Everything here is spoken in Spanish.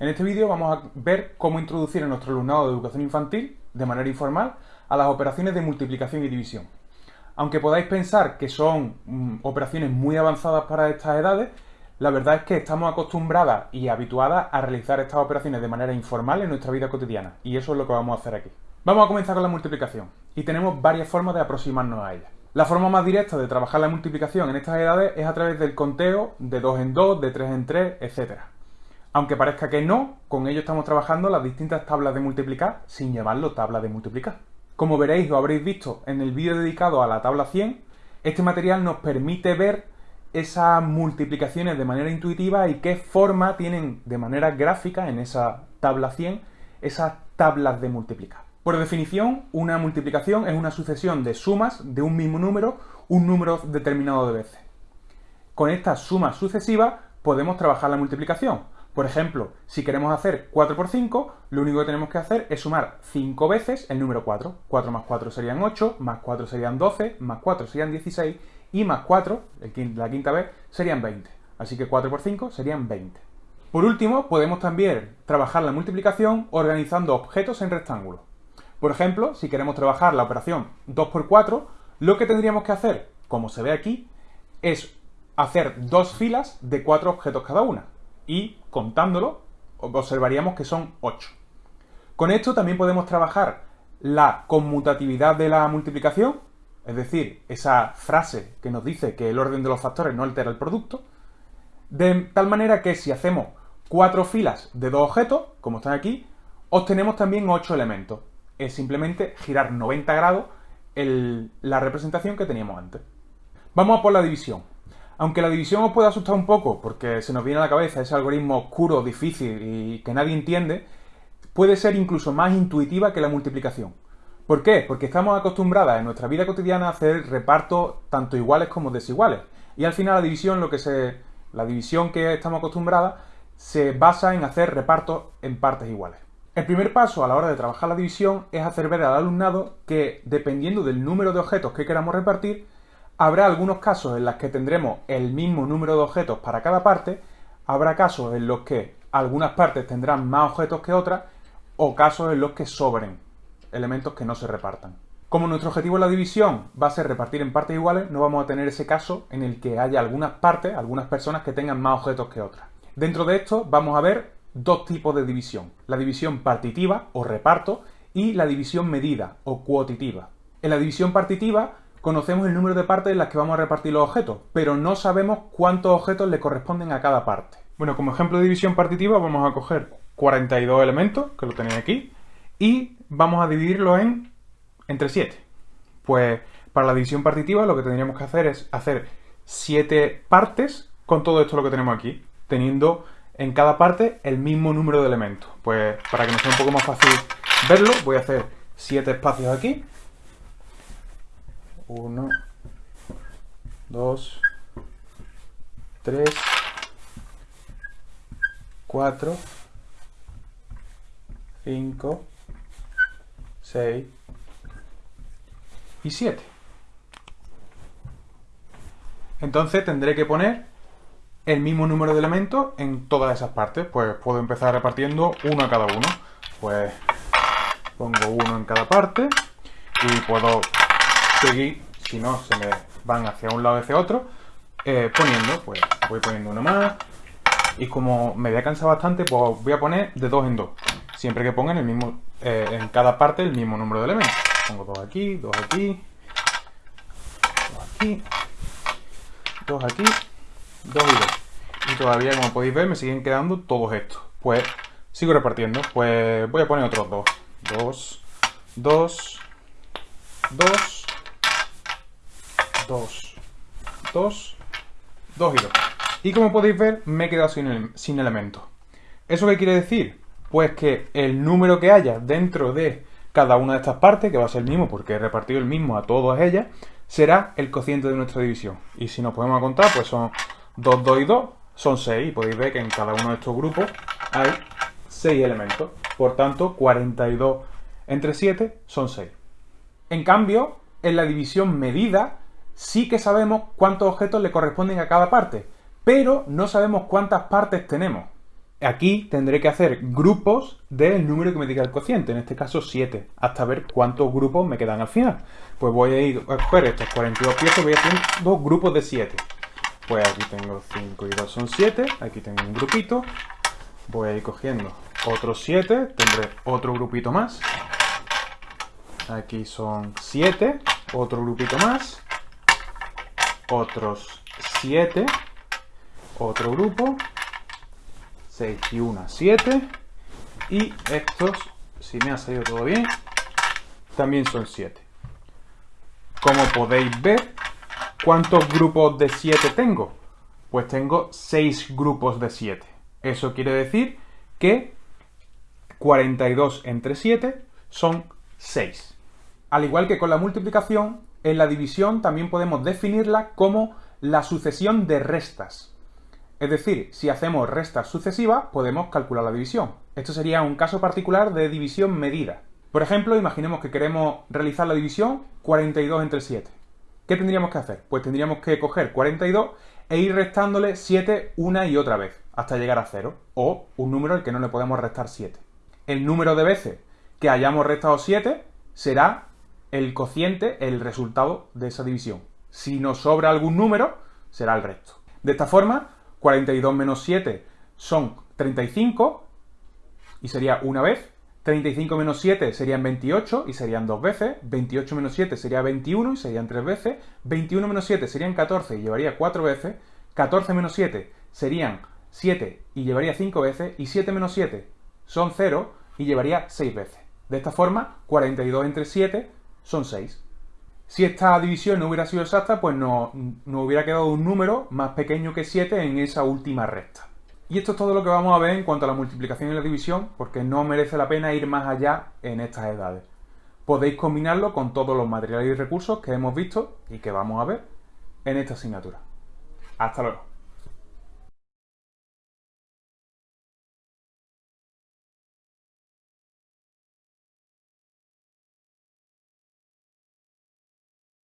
En este vídeo vamos a ver cómo introducir en nuestro alumnado de educación infantil, de manera informal, a las operaciones de multiplicación y división. Aunque podáis pensar que son mm, operaciones muy avanzadas para estas edades, la verdad es que estamos acostumbradas y habituadas a realizar estas operaciones de manera informal en nuestra vida cotidiana, y eso es lo que vamos a hacer aquí. Vamos a comenzar con la multiplicación, y tenemos varias formas de aproximarnos a ella. La forma más directa de trabajar la multiplicación en estas edades es a través del conteo de 2 en 2, de 3 en 3, etc. Aunque parezca que no, con ello estamos trabajando las distintas tablas de multiplicar sin llamarlo tabla de multiplicar. Como veréis o habréis visto en el vídeo dedicado a la tabla 100, este material nos permite ver esas multiplicaciones de manera intuitiva y qué forma tienen de manera gráfica en esa tabla 100 esas tablas de multiplicar. Por definición, una multiplicación es una sucesión de sumas de un mismo número, un número determinado de veces. Con estas sumas sucesivas podemos trabajar la multiplicación. Por ejemplo, si queremos hacer 4 por 5, lo único que tenemos que hacer es sumar 5 veces el número 4. 4 más 4 serían 8, más 4 serían 12, más 4 serían 16 y más 4, la quinta vez, serían 20. Así que 4 por 5 serían 20. Por último, podemos también trabajar la multiplicación organizando objetos en rectángulos. Por ejemplo, si queremos trabajar la operación 2x4, lo que tendríamos que hacer, como se ve aquí, es hacer dos filas de cuatro objetos cada una. Y contándolo, observaríamos que son 8. Con esto también podemos trabajar la conmutatividad de la multiplicación, es decir, esa frase que nos dice que el orden de los factores no altera el producto, de tal manera que si hacemos cuatro filas de dos objetos, como están aquí, obtenemos también 8 elementos es simplemente girar 90 grados la representación que teníamos antes. Vamos a por la división. Aunque la división os pueda asustar un poco, porque se nos viene a la cabeza ese algoritmo oscuro, difícil y que nadie entiende, puede ser incluso más intuitiva que la multiplicación. ¿Por qué? Porque estamos acostumbradas en nuestra vida cotidiana a hacer repartos tanto iguales como desiguales. Y al final la división, lo que se, la división que estamos acostumbradas, se basa en hacer repartos en partes iguales. El primer paso a la hora de trabajar la división es hacer ver al alumnado que, dependiendo del número de objetos que queramos repartir, habrá algunos casos en los que tendremos el mismo número de objetos para cada parte, habrá casos en los que algunas partes tendrán más objetos que otras, o casos en los que sobren elementos que no se repartan. Como nuestro objetivo en la división va a ser repartir en partes iguales, no vamos a tener ese caso en el que haya algunas partes, algunas personas que tengan más objetos que otras. Dentro de esto vamos a ver dos tipos de división, la división partitiva o reparto y la división medida o cuotitiva. En la división partitiva conocemos el número de partes en las que vamos a repartir los objetos, pero no sabemos cuántos objetos le corresponden a cada parte. Bueno, como ejemplo de división partitiva vamos a coger 42 elementos, que lo tenéis aquí, y vamos a dividirlo en entre 7. Pues para la división partitiva lo que tendríamos que hacer es hacer 7 partes con todo esto lo que tenemos aquí, teniendo en cada parte el mismo número de elementos. Pues para que nos sea un poco más fácil verlo, voy a hacer siete espacios aquí. Uno, dos, tres, cuatro, cinco, seis y siete. Entonces tendré que poner el mismo número de elementos en todas esas partes. Pues puedo empezar repartiendo uno a cada uno. Pues pongo uno en cada parte y puedo seguir, si no se me van hacia un lado y hacia otro, eh, poniendo, pues voy poniendo uno más. Y como me voy a cansar bastante, pues voy a poner de dos en dos. Siempre que pongan el mismo, eh, en cada parte el mismo número de elementos. Pongo dos aquí, dos aquí, dos aquí, dos aquí, dos y dos y todavía, como podéis ver, me siguen quedando todos estos. Pues sigo repartiendo. Pues voy a poner otros dos. Dos, dos, dos, dos, dos, dos y dos. Y como podéis ver, me he quedado sin, sin elementos. ¿Eso qué quiere decir? Pues que el número que haya dentro de cada una de estas partes, que va a ser el mismo porque he repartido el mismo a todas ellas, será el cociente de nuestra división. Y si nos podemos contar, pues son 2, 2 y 2, son 6 y podéis ver que en cada uno de estos grupos hay 6 elementos. Por tanto, 42 entre 7 son 6. En cambio, en la división medida sí que sabemos cuántos objetos le corresponden a cada parte, pero no sabemos cuántas partes tenemos. Aquí tendré que hacer grupos del número que me diga el cociente, en este caso 7, hasta ver cuántos grupos me quedan al final. Pues voy a ir a coger estos 42 piezas, voy a hacer dos grupos de 7. Pues aquí tengo 5 y 2 son 7, aquí tengo un grupito, voy a ir cogiendo otros 7, tendré otro grupito más, aquí son 7, otro grupito más, otros 7, otro grupo, 6 y 1, 7, y estos, si me ha salido todo bien, también son 7. Como podéis ver, ¿Cuántos grupos de 7 tengo? Pues tengo 6 grupos de 7. Eso quiere decir que 42 entre 7 son 6. Al igual que con la multiplicación, en la división también podemos definirla como la sucesión de restas. Es decir, si hacemos restas sucesivas, podemos calcular la división. Esto sería un caso particular de división medida. Por ejemplo, imaginemos que queremos realizar la división 42 entre 7. ¿Qué tendríamos que hacer? Pues tendríamos que coger 42 e ir restándole 7 una y otra vez, hasta llegar a 0, o un número al que no le podemos restar 7. El número de veces que hayamos restado 7 será el cociente, el resultado de esa división. Si nos sobra algún número, será el resto. De esta forma, 42 menos 7 son 35, y sería una vez, 35 menos 7 serían 28 y serían dos veces. 28 menos 7 sería 21 y serían tres veces. 21 menos 7 serían 14 y llevaría cuatro veces. 14 menos 7 serían 7 y llevaría 5 veces. Y 7 menos 7 son 0 y llevaría 6 veces. De esta forma, 42 entre 7 son 6. Si esta división no hubiera sido exacta, pues no, no hubiera quedado un número más pequeño que 7 en esa última recta. Y esto es todo lo que vamos a ver en cuanto a la multiplicación y la división, porque no merece la pena ir más allá en estas edades. Podéis combinarlo con todos los materiales y recursos que hemos visto y que vamos a ver en esta asignatura. Hasta luego.